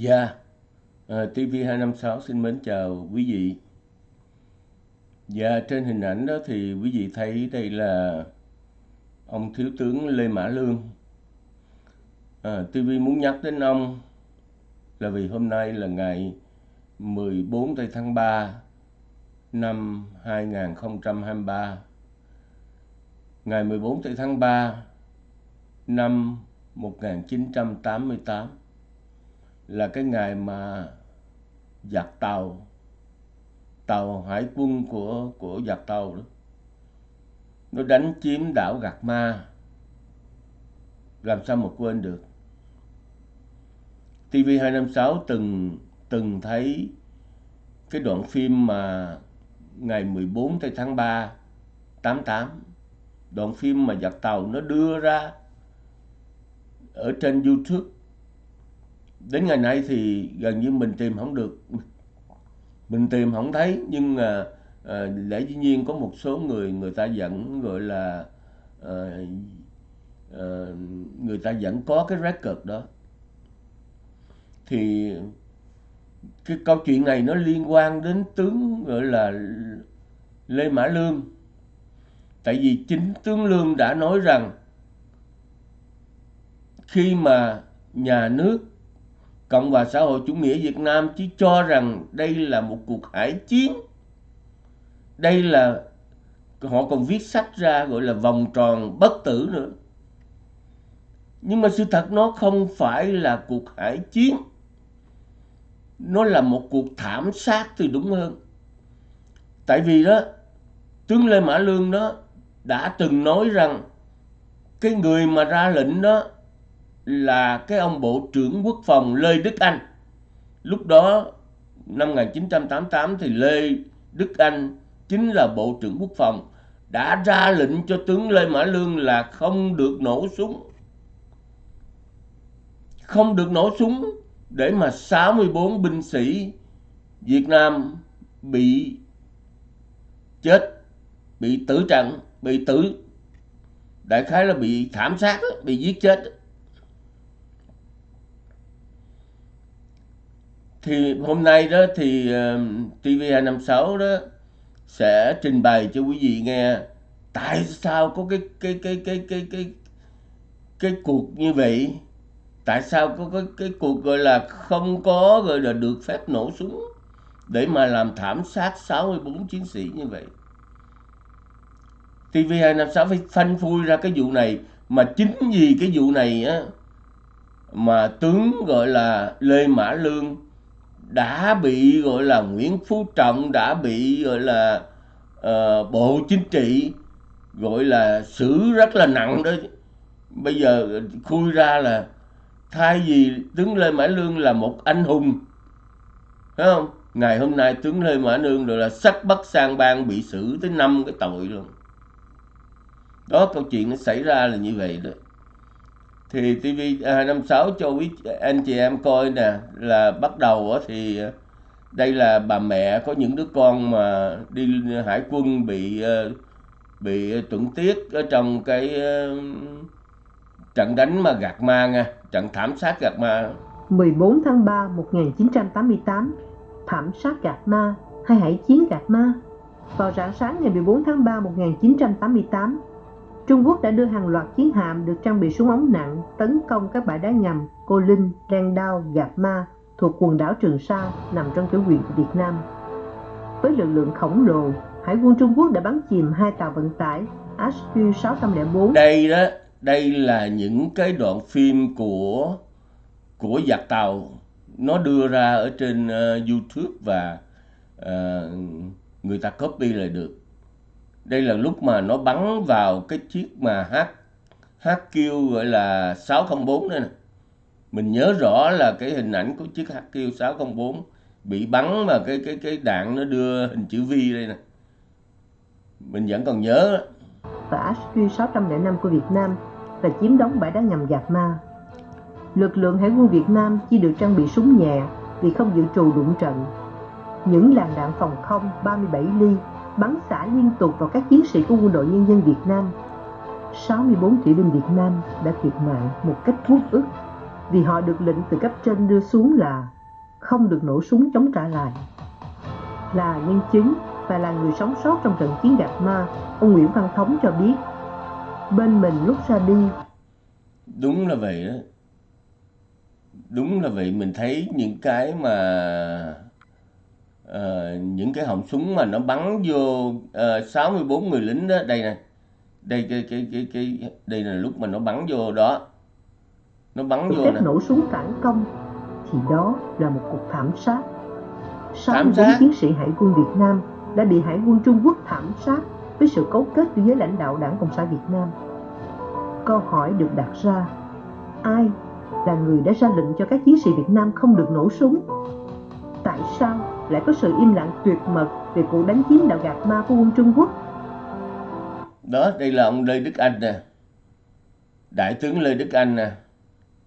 Dạ, ờ, uh, TV256 xin mến chào quý vị. Dạ, trên hình ảnh đó thì quý vị thấy đây là ông Thiếu tướng Lê Mã Lương. Ờ, à, TV muốn nhắc đến ông là vì hôm nay là ngày 14 tháng 3 năm 2023. Ngày 14 tháng 3 năm 1988 là cái ngày mà giặc tàu tàu hải quân của của giặc tàu đó, nó đánh chiếm đảo Gạc Ma. Làm sao mà quên được? TV256 từng từng thấy cái đoạn phim mà ngày 14 tháng 3 88 đoạn phim mà giặc tàu nó đưa ra ở trên YouTube đến ngày nay thì gần như mình tìm không được. Mình tìm không thấy nhưng à, à, lẽ dĩ nhiên có một số người người ta vẫn gọi là à, à, người ta vẫn có cái record đó. Thì cái câu chuyện này nó liên quan đến tướng gọi là Lê Mã Lương. Tại vì chính tướng Lương đã nói rằng khi mà nhà nước Cộng hòa xã hội chủ nghĩa Việt Nam chỉ cho rằng đây là một cuộc hải chiến. Đây là họ còn viết sách ra gọi là vòng tròn bất tử nữa. Nhưng mà sự thật nó không phải là cuộc hải chiến. Nó là một cuộc thảm sát thì đúng hơn. Tại vì đó, tướng Lê Mã Lương đó đã từng nói rằng cái người mà ra lệnh đó là cái ông Bộ trưởng Quốc phòng Lê Đức Anh. Lúc đó năm 1988 thì Lê Đức Anh chính là Bộ trưởng Quốc phòng đã ra lệnh cho tướng Lê Mã Lương là không được nổ súng. Không được nổ súng để mà 64 binh sĩ Việt Nam bị chết, bị tử trận, bị tử đại khái là bị thảm sát, bị giết chết. Thì hôm nay đó thì ờ, uh, TV256 đó sẽ trình bày cho quý vị nghe tại sao có cái cái cái cái cái cái cái cuộc như vậy. Tại sao có cái cái cuộc gọi là không có gọi là được phép nổ súng để mà làm thảm sát 64 chiến sĩ như vậy. TV256 phải phanh phui ra cái vụ này. Mà chính vì cái vụ này á mà tướng gọi là Lê Mã Lương đã bị gọi là Nguyễn Phú Trọng đã bị gọi là uh, Bộ Chính trị gọi là xử rất là nặng đó. Bây giờ khui ra là thay vì tướng Lê Mãi Lương là một anh hùng phải không? Ngày hôm nay tướng Lê Mãi Lương rồi là sắc bắt sang bang bị xử tới năm cái tội luôn. Đó câu chuyện nó xảy ra là như vậy đó thì TV 256 à, cho quý anh chị em coi nè là bắt đầu thì à, đây là bà mẹ có những đứa con mà đi hải quân bị à, bị tuẫn tiết ở trong cái trận đánh mà gạt ma nha, trận thảm sát gạt ma. 14 tháng 3 1988, thảm sát gạt ma hay hải chiến gạt ma. Vào rạng sáng ngày 14 tháng 3 1988, Trung Quốc đã đưa hàng loạt chiến hạm được trang bị súng ống nặng tấn công các bãi đá ngầm Cô Linh, Đen Đao, Gạp Ma thuộc quần đảo Trường Sa nằm trong chủ quyền của Việt Nam. Với lực lượng khổng lồ, Hải quân Trung Quốc đã bắn chìm hai tàu vận tải HQ-604. Đây đó, đây là những cái đoạn phim của của giặc tàu nó đưa ra ở trên uh, YouTube và uh, người ta copy lại được đây là lúc mà nó bắn vào cái chiếc mà H HQ gọi là 604 đây nè mình nhớ rõ là cái hình ảnh của chiếc HQ 604 bị bắn mà cái cái cái đạn nó đưa hình chữ V đây nè mình vẫn còn nhớ và HQ 605 của Việt Nam và chiếm đóng bãi đá ngầm Gạc Ma. Lực lượng Hải quân Việt Nam chỉ được trang bị súng nhẹ vì không dự trù đụng trận. Những làn đạn phòng không 37 ly bắn xả liên tục vào các chiến sĩ của quân đội nhân dân Việt Nam. 64 thủy binh Việt Nam đã thiệt mạng một cách vô ức. vì họ được lệnh từ cấp trên đưa xuống là không được nổ súng chống trả lại. Là nhân chứng và là người sống sót trong trận chiến Gạc Ma, ông Nguyễn Văn Thống cho biết, bên mình lúc ra đi. Đúng là vậy đó. Đúng là vậy, mình thấy những cái mà uh, những cái họng súng mà nó bắn vô ờ, uh, 64 người lính đó, đây nè. Đây cái cái cái cái đây là lúc mà nó bắn vô đó. Nó bắn vô nè. nổ súng phản công thì đó là một cuộc thảm sát. 64 chiến sĩ hải quân Việt Nam đã bị Hải quân Trung Quốc thảm sát với sự cấu kết với lãnh đạo Đảng Cộng sản Việt Nam. Câu hỏi được đặt ra, ai là người đã ra lệnh cho các chiến sĩ Việt Nam không được nổ súng? Tại sao lại có sự im lặng tuyệt mật về cuộc đánh chiếm đạo Gạc Ma của quân Trung Quốc? Đó, đây là ông Lê Đức Anh nè. Đại tướng Lê Đức Anh nè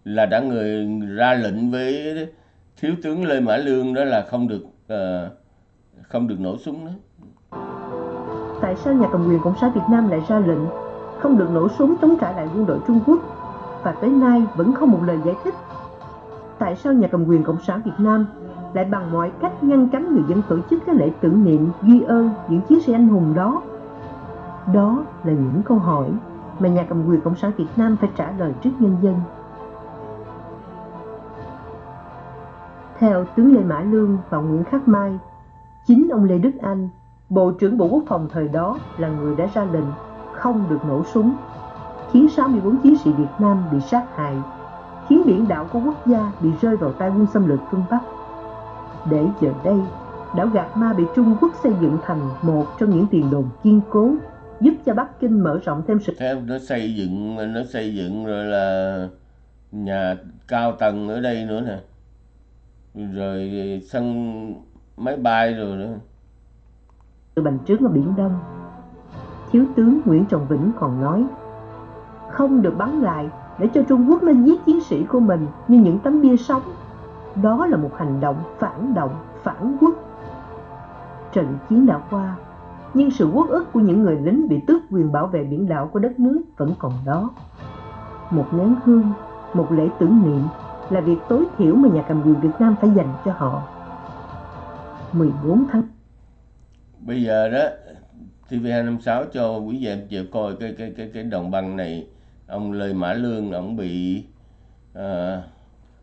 là đã người ra lệnh với thiếu tướng Lê Mã Lương đó là không được uh, không được nổ súng nữa. Tại sao nhà cầm quyền Cộng sản Việt Nam lại ra lệnh không được nổ súng chống trả lại quân đội Trung Quốc và tới nay vẫn không một lời giải thích? Tại sao nhà cầm quyền Cộng sản Việt Nam lại bằng mọi cách ngăn cấm người dân tổ chức các lễ tưởng niệm ghi ơn những chiến sĩ anh hùng đó? Đó là những câu hỏi mà nhà cầm quyền Cộng sản Việt Nam phải trả lời trước nhân dân. Theo tướng Lê Mã Lương và Nguyễn Khắc Mai, Chính ông Lê Đức Anh, Bộ trưởng Bộ Quốc phòng thời đó là người đã ra lệnh không được nổ súng, khiến 64 chiến sĩ Việt Nam bị sát hại, khiến biển đảo của quốc gia bị rơi vào tay quân xâm lược phương Bắc. Để giờ đây, đảo Gạc Ma bị Trung Quốc xây dựng thành một trong những tiền đồn kiên cố, giúp cho Bắc Kinh mở rộng thêm sự... Theo nó xây dựng, nó xây dựng rồi là nhà cao tầng ở đây nữa nè. Rồi sân máy bay rồi nữa từ bành trướng ở biển Đông thiếu tướng Nguyễn Trọng Vĩnh còn nói không được bắn lại để cho Trung Quốc nó giết chiến sĩ của mình như những tấm bia sống đó là một hành động phản động phản quốc. Trận chiến đã qua nhưng sự quốc ức của những người lính bị tước quyền bảo vệ biển đảo của đất nước vẫn còn đó. Một nén hương một lễ tưởng niệm là việc tối thiểu mà nhà cầm quyền Việt Nam phải dành cho họ. 14 tháng bây giờ đó TV256 cho quý vị em chịu coi cái cái cái cái đồng băng này. Ông Lê Mã Lương ông bị uh,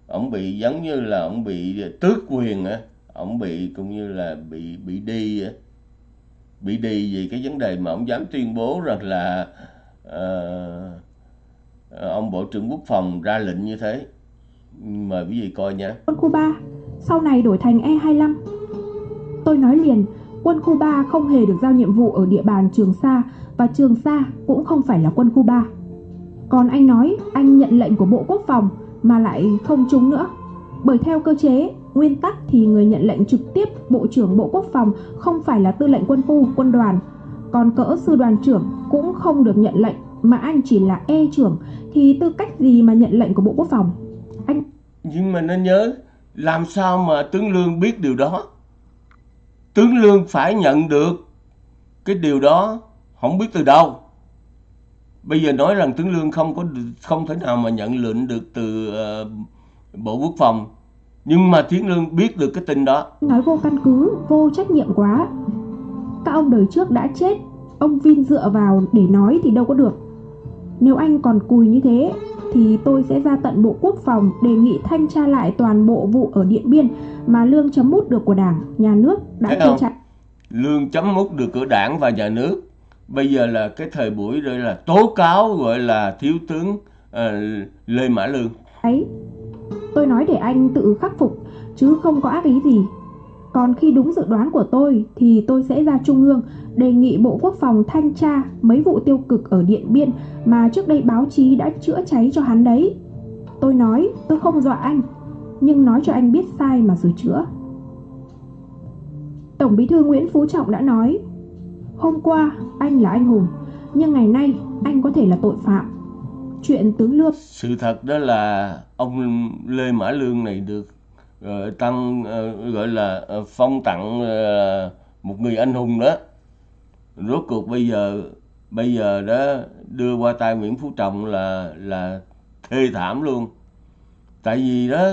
ông bị giống như là ông bị tước quyền á. Ông bị cũng như là bị bị đi á. Bị đi vì cái vấn đề mà ông dám tuyên bố rằng là uh, ông bộ trưởng quốc phòng ra lệnh như thế. Mời quý vị coi nhé quân Cuba sau này đổi thành E25 Tôi nói liền, quân Cuba không hề được giao nhiệm vụ ở địa bàn Trường Sa và Trường Sa cũng không phải là quân Cuba. Còn anh nói anh nhận lệnh của Bộ Quốc phòng mà lại không trúng nữa. Bởi theo cơ chế, nguyên tắc thì người nhận lệnh trực tiếp Bộ trưởng Bộ Quốc phòng không phải là tư lệnh quân khu, quân đoàn. Còn cỡ sư đoàn trưởng cũng không được nhận lệnh mà anh chỉ là E trưởng thì tư cách gì mà nhận lệnh của Bộ Quốc phòng? Anh Nhưng mà nên nhớ làm sao mà tướng Lương biết điều đó? tướng lương phải nhận được cái điều đó không biết từ đâu bây giờ nói rằng tướng lương không có không thể nào mà nhận lệnh được từ uh, bộ quốc phòng. Nhưng mà tướng lương biết được cái tin đó. Nói vô căn cứ vô trách nhiệm quá. Các ông đời trước đã chết ông vin dựa vào để nói thì đâu có được. Nếu anh còn cùi như thế thì tôi sẽ ra tận Bộ Quốc phòng đề nghị thanh tra lại toàn bộ vụ ở Điện Biên mà lương chấm mút được của Đảng, Nhà nước đã tiêu chặt. Lương chấm mút được của Đảng và Nhà nước. Bây giờ là cái thời buổi rồi là tố cáo gọi là thiếu tướng uh, Lê Mã Lương. Ấy, tôi nói để anh tự khắc phục chứ không có ác ý gì. Còn khi đúng dự đoán của tôi thì tôi sẽ ra Trung ương đề nghị Bộ Quốc phòng thanh tra mấy vụ tiêu cực ở Điện Biên mà trước đây báo chí đã chữa cháy cho hắn đấy. Tôi nói tôi không dọa anh, nhưng nói cho anh biết sai mà sửa chữa. Tổng bí thư Nguyễn Phú Trọng đã nói Hôm qua anh là anh hùng, nhưng ngày nay anh có thể là tội phạm. Chuyện tướng Lương Sự thật đó là ông Lê Mã Lương này được uh, tăng uh, gọi là uh, phong tặng uh, một người anh hùng đó. Rốt cuộc bây giờ bây giờ đó đưa qua tay Nguyễn Phú Trọng là là thê thảm luôn. Tại vì đó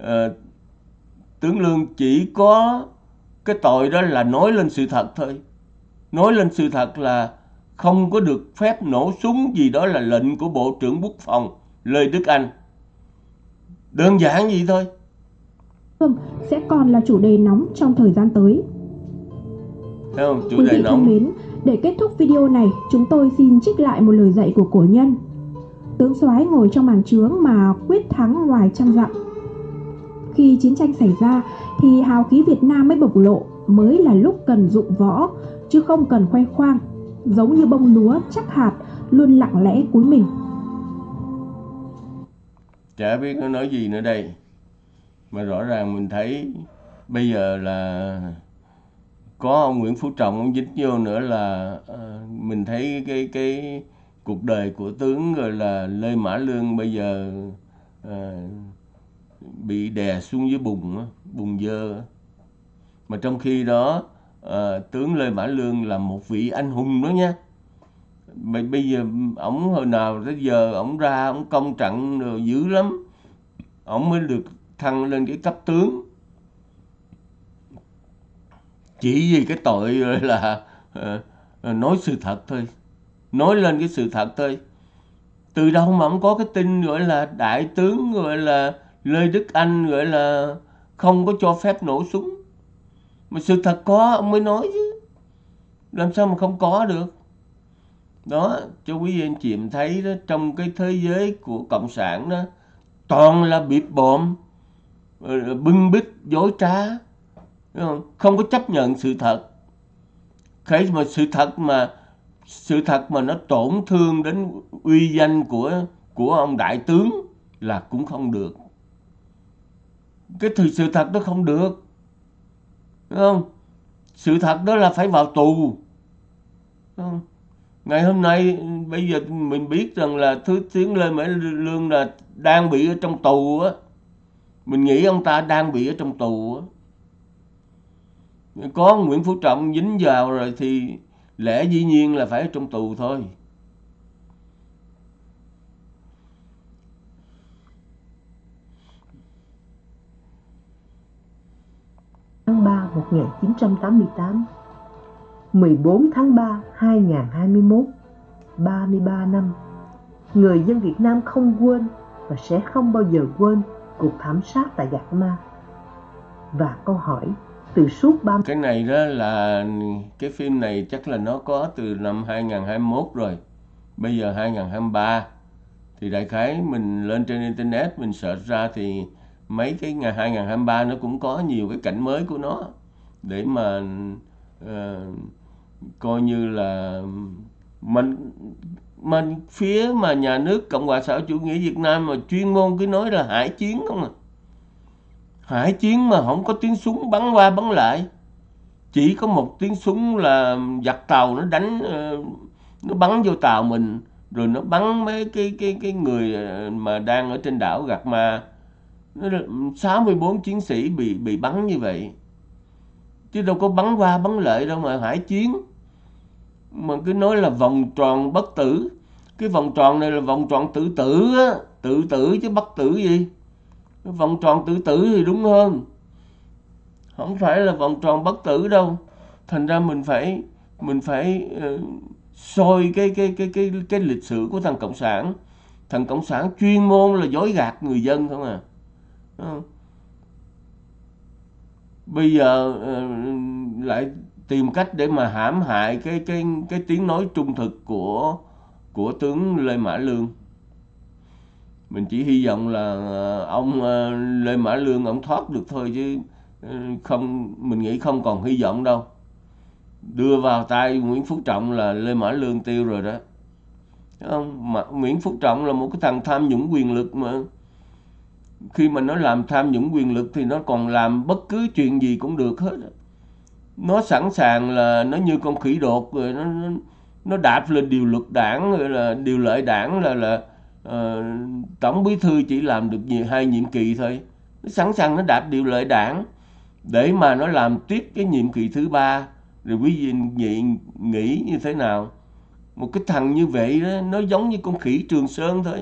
uh, tướng lương chỉ có cái tội đó là nói lên sự thật thôi nói lên sự thật là không có được phép nổ súng gì đó là lệnh của bộ trưởng quốc phòng lê đức anh. Đơn giản vậy thôi. Sẽ còn là chủ đề nóng trong thời gian tới. Thấy không? chủ quý đề nóng. mến để kết thúc video này chúng tôi xin trích lại một lời dạy của cổ nhân. Tướng soái ngồi trong màn trướng mà quyết thắng ngoài trăm dặm. Khi chiến tranh xảy ra thì hào khí Việt Nam mới bộc lộ mới là lúc cần dụng võ chứ không cần khoe khoang giống như bông lúa chắc hạt luôn lặng lẽ cúi mình. Chả biết nó nói gì nữa đây. Mà rõ ràng mình thấy bây giờ là có ông Nguyễn Phú Trọng ông dính vô nữa là uh, mình thấy cái cái cuộc đời của tướng rồi là Lê Mã Lương bây giờ uh, bị đè xuống dưới bùn bùn dơ mà trong khi đó Ờ, tướng Lê Mã Lương là một vị anh hùng đó nha. Bây bây giờ ổng hồi nào tới giờ ổng ra ổng công trận rồi dữ lắm. Ổng mới được thăng lên cái cấp tướng. Chỉ vì cái tội là à, nói sự thật thôi. Nói lên cái sự thật thôi. Từ đâu mà ông có cái tin gọi là đại tướng gọi là lê đức anh gọi là không có cho phép nổ súng mà sự thật có, ông mới nói chứ. Làm sao mà không có được? Đó, cho quý vị anh chị em thấy đó, trong cái thế giới của cộng sản đó, toàn là bịp bộm bưng bít, dối trá không? không có chấp nhận sự thật. Cái mà sự thật mà, sự thật mà nó tổn thương đến uy danh của của ông đại tướng là cũng không được. Cái thực sự thật nó không được. Đúng không? Sự thật đó là phải vào tù. Đúng không? ngày hôm nay, bây giờ mình biết rằng là thứ tiếng lên Mỹ lương là đang bị ở trong tù á. Mình nghĩ ông ta đang bị ở trong tù á. Có Nguyễn Phú Trọng dính vào rồi thì lẽ dĩ nhiên là phải ở trong tù thôi tháng 3 1988 14 tháng 3 2021 33 năm, Người dân Việt Nam không quên và sẽ không bao giờ quên cuộc thảm sát tại Gạc Ma. Và câu hỏi từ suốt 30 cái này đó là cái phim này chắc là nó có từ năm 2021 rồi. Bây giờ 2023 thì đại khái mình lên trên internet mình search ra thì mấy cái ngày 2023 nó cũng có nhiều cái cảnh mới của nó. Để mà uh, coi như là mình mình phía mà nhà nước cộng hòa xã hội chủ nghĩa việt nam mà chuyên môn cứ nói là hải chiến không à. Hải chiến mà không có tiếng súng bắn qua bắn lại. Chỉ có một tiếng súng là giặc tàu nó đánh ờ, nó bắn vô tàu mình rồi nó bắn mấy cái cái cái người ờ, mà đang ở trên đảo gạt ma. 64 chiến sĩ bị bị bắn như vậy. Chứ đâu có bắn qua bắn lại đâu mà hải chiến. Mà cứ nói là vòng tròn bất tử. Cái vòng tròn này là vòng tròn tự tử á. Tự tử chứ bất tử gì? Cái vòng tròn tự tử thì đúng hơn. Không phải là vòng tròn bất tử đâu. Thành ra mình phải mình phải uh, soi cái cái cái cái cái lịch sử của thằng cộng sản. Thằng cộng sản chuyên môn là dối gạt người dân không à không? bây giờ ờ, lại tìm cách để mà hãm hại cái cái cái tiếng nói trung thực của của tướng Lê Mã Lương. Mình chỉ hy vọng là ờ, ông Lê Mã Lương ông thoát được thôi chứ không, mình nghĩ không còn hy vọng đâu. Đưa vào tay Nguyễn Phú Trọng là Lê Mã Lương tiêu rồi đó. Không? Mà Nguyễn Phú Trọng là một cái thằng tham nhũng quyền lực mà khi mà nó làm tham nhũng quyền lực thì nó còn làm bất cứ chuyện gì cũng được hết. Nó sẵn sàng là nó như con khỉ đột rồi nó nó đạp lên điều luật đảng rồi là điều lợi đảng là là uh, tổng bí thư chỉ làm được nhiều, hai nhiệm kỳ thôi. Nó sẵn sàng nó đạp điều lợi đảng để mà nó làm tiếp cái nhiệm kỳ thứ ba. Rồi quý vị nghĩ, nghĩ như thế nào? Một cái thằng như vậy đó nó giống như con khỉ trường sơn thôi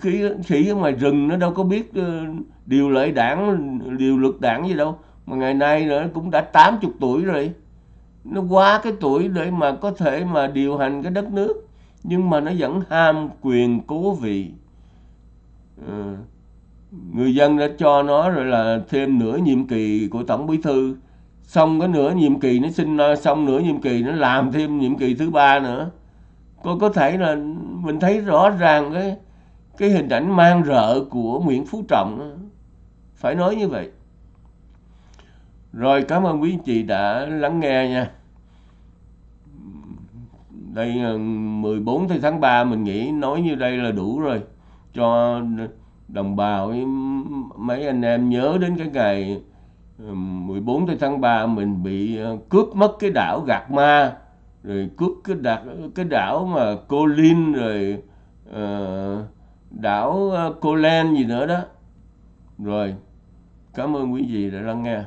khỉ khỉ ở ngoài rừng nó đâu có biết ờ, điều lệ đảng điều luật đảng gì đâu. Mà ngày nay nó cũng đã 80 tuổi rồi. Nó quá cái tuổi để mà có thể mà điều hành cái đất nước. Nhưng mà nó vẫn ham quyền cố vị. À, người dân đã cho nó rồi là thêm nửa nhiệm kỳ của tổng bí thư. Xong cái nửa nhiệm kỳ nó xin xong nửa nhiệm kỳ nó làm thêm nhiệm kỳ thứ ba nữa. Có có thể là mình thấy rõ ràng cái cái hình ảnh mang rợ của Nguyễn Phú Trọng phải nói như vậy. Rồi cảm ơn quý anh chị đã lắng nghe nha. Đây ờ, 14 tháng 3 mình nghĩ nói như đây là đủ rồi. Cho đồng bào mấy anh em nhớ đến cái ngày ờ, 14 tháng 3 mình bị ờ, cướp mất cái đảo Gạc Ma. Rồi cướp cái đảo cái đảo mà Cô Linh rồi uh, đảo ờ, Cô Len gì nữa đó. Rồi cảm ơn quý vị đã lắng nghe.